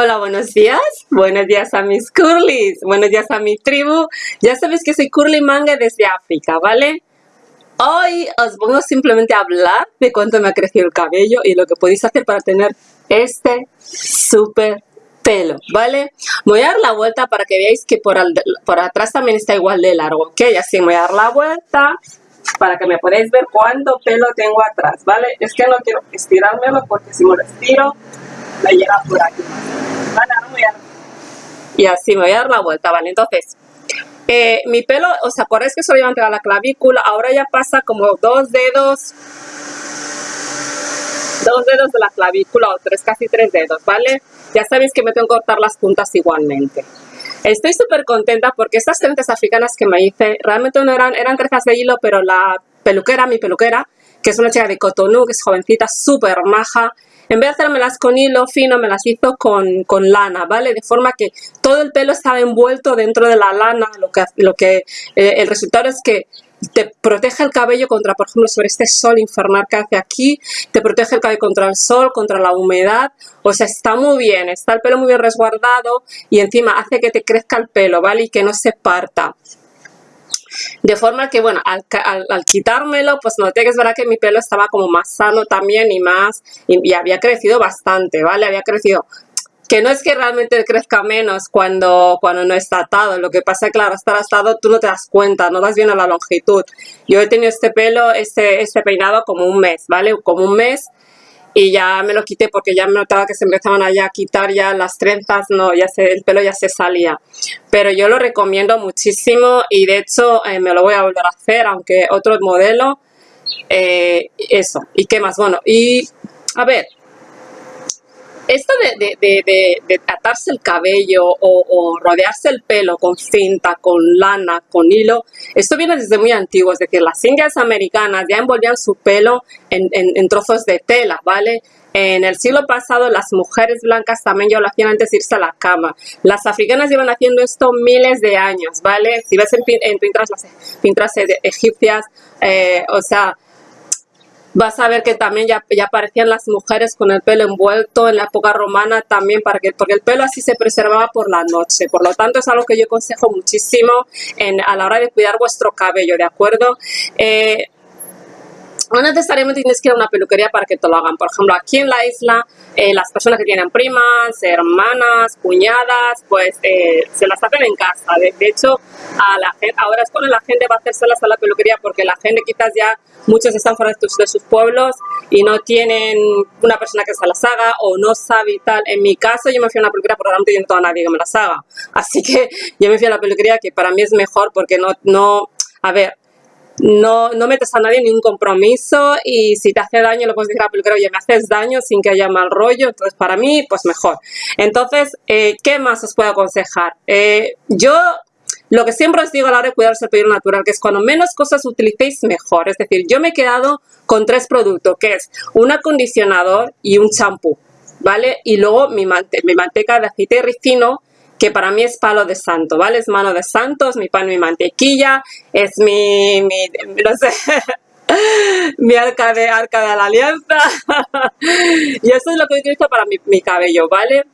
Hola, buenos días. Buenos días a mis curlies. Buenos días a mi tribu. Ya sabéis que soy Curly Manga desde África, ¿vale? Hoy os pongo simplemente a hablar de cuánto me ha crecido el cabello y lo que podéis hacer para tener este súper pelo, ¿vale? Voy a dar la vuelta para que veáis que por, por atrás también está igual de largo, ¿ok? Así voy a dar la vuelta para que me podáis ver cuánto pelo tengo atrás, ¿vale? Es que no quiero estirármelo porque si me lo estiro me llega por aquí. Y así me voy a dar la vuelta, ¿vale? Entonces, eh, mi pelo, o sea, por eso que solo lleva a la clavícula, ahora ya pasa como dos dedos, dos dedos de la clavícula o tres, casi tres dedos, ¿vale? Ya sabéis que me tengo que cortar las puntas igualmente. Estoy súper contenta porque estas trenzas africanas que me hice, realmente no eran, eran trenzas de hilo, pero la peluquera, mi peluquera, que es una chica de Cotonou, que es jovencita, súper maja, en vez de hacérmelas con hilo fino, me las hizo con, lana, ¿vale? De forma que todo el pelo estaba envuelto dentro de la lana, lo que, lo que eh, el resultado es que te protege el cabello contra, por ejemplo, sobre este sol infernal que hace aquí, te protege el cabello contra el sol, contra la humedad, o sea, está muy bien, está el pelo muy bien resguardado y encima hace que te crezca el pelo, ¿vale? Y que no se parta. De forma que, bueno, al, quitármelo, pues noté que es verdad que mi pelo estaba como más sano también y más, y, había crecido bastante, ¿vale? Había crecido que no es que realmente crezca menos cuando, cuando no está atado, lo que pasa claro, estar atado tú no te das cuenta, no das bien a la longitud. Yo he tenido este pelo, este, este peinado como un mes, ¿vale? Como un mes y ya me lo quité porque ya me notaba que se empezaban a quitar ya las trenzas, no, ya se, el pelo ya se salía. Pero yo lo recomiendo muchísimo y de hecho eh, me lo voy a volver a hacer, aunque otro modelo, eh, eso. ¿Y qué más? Bueno, y a ver, esto de, atarse el cabello o, rodearse el pelo con cinta, con lana, con hilo, esto viene desde muy antiguo, es decir, las indias americanas ya envolvían su pelo en, trozos de tela, ¿vale? En el siglo pasado las mujeres blancas también ya lo hacían antes de irse a la cama. Las africanas llevan haciendo esto miles de años, ¿vale? Si ves en, pinturas egipcias, eh, o sea, vas a ver que también ya, ya, aparecían las mujeres con el pelo envuelto en la época romana también, para que, porque el pelo así se preservaba por la noche. Por lo tanto, es algo que yo aconsejo muchísimo en, a la hora de cuidar vuestro cabello, ¿de acuerdo? Eh, no necesariamente tienes que ir a una peluquería para que te lo hagan. Por ejemplo, aquí en la isla, eh, las personas que tienen primas, hermanas, cuñadas, pues eh, se las hacen en casa. De, hecho, a la gente, ahora es cuando la gente va a hacérselas a la peluquería porque la gente quizás ya, muchos están fuera de, sus pueblos y no tienen una persona que se las haga o no sabe y tal. En mi caso, yo me fui a una peluquería porque realmente yo no tengo a nadie que me las haga. Así que yo me fui a la peluquería que para mí es mejor porque no, no a ver, no, no metes a nadie en ningún compromiso y si te hace daño lo puedes decir a la oye, me haces daño sin que haya mal rollo, entonces para mí, pues mejor. Entonces, eh, ¿qué más os puedo aconsejar? Eh, yo lo que siempre os digo a la hora de cuidarse el pelo natural, que es cuando menos cosas utilicéis, mejor. Es decir, yo me he quedado con tres productos, que es un acondicionador y un champú, ¿vale? Y luego mi, mi manteca de aceite ricino, que para mí es palo de santo, ¿vale? Es mano de santo, es mi pan, mi mantequilla, es mi, mi no sé, mi arca de, arca de la alianza. y eso es lo que utilizo para mi, mi cabello, ¿vale?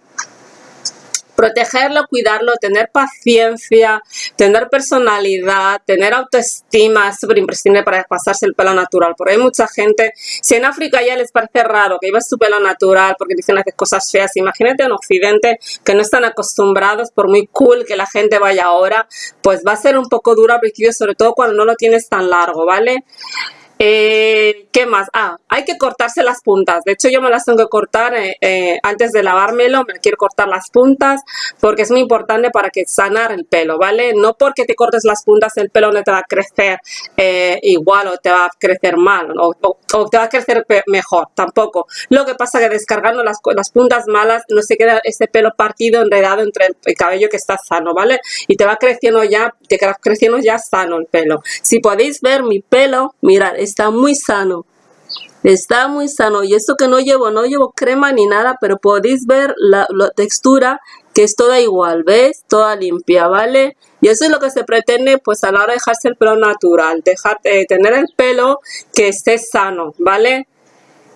Protegerlo, cuidarlo, tener paciencia, tener personalidad, tener autoestima, es súper imprescindible para pasarse el pelo natural, porque hay mucha gente, si en África ya les parece raro que lleves su pelo natural porque dicen hacer cosas feas, imagínate en Occidente que no están acostumbrados, por muy cool que la gente vaya ahora, pues va a ser un poco duro al principio, sobre todo cuando no lo tienes tan largo, ¿vale? Eh, ¿Qué más? Ah, hay que cortarse las puntas. De hecho, yo me las tengo que cortar eh, eh, antes de lavármelo. Me quiero cortar las puntas porque es muy importante para que sanar el pelo, ¿vale? No porque te cortes las puntas el pelo no te va a crecer igual o te va a crecer mal o, te va a crecer mejor, tampoco. Lo que pasa es que descargando las, las puntas malas no se queda ese pelo partido, enredado entre el, cabello que está sano, ¿vale? Y te va creciendo ya, te va creciendo ya sano el pelo. Si podéis ver mi pelo, mirad, está muy sano. Está muy sano y esto que no llevo, no llevo crema ni nada, pero podéis ver la, textura que es toda igual, ¿ves? Toda limpia, ¿vale? Y eso es lo que se pretende pues a la hora de dejarse el pelo natural, dejar, eh, tener el pelo que esté sano, ¿vale?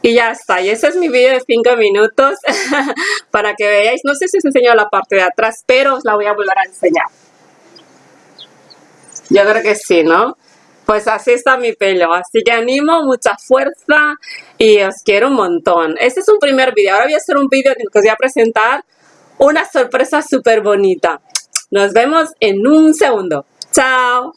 Y ya está, y ese es mi vídeo de 5 minutos para que veáis, no sé si os enseño la parte de atrás, pero os la voy a volver a enseñar. Yo creo que sí, ¿no? Pues así está mi pelo, así que animo, mucha fuerza y os quiero un montón. Este es un primer vídeo, ahora voy a hacer un vídeo que os voy a presentar una sorpresa súper bonita. Nos vemos en un segundo. Chao.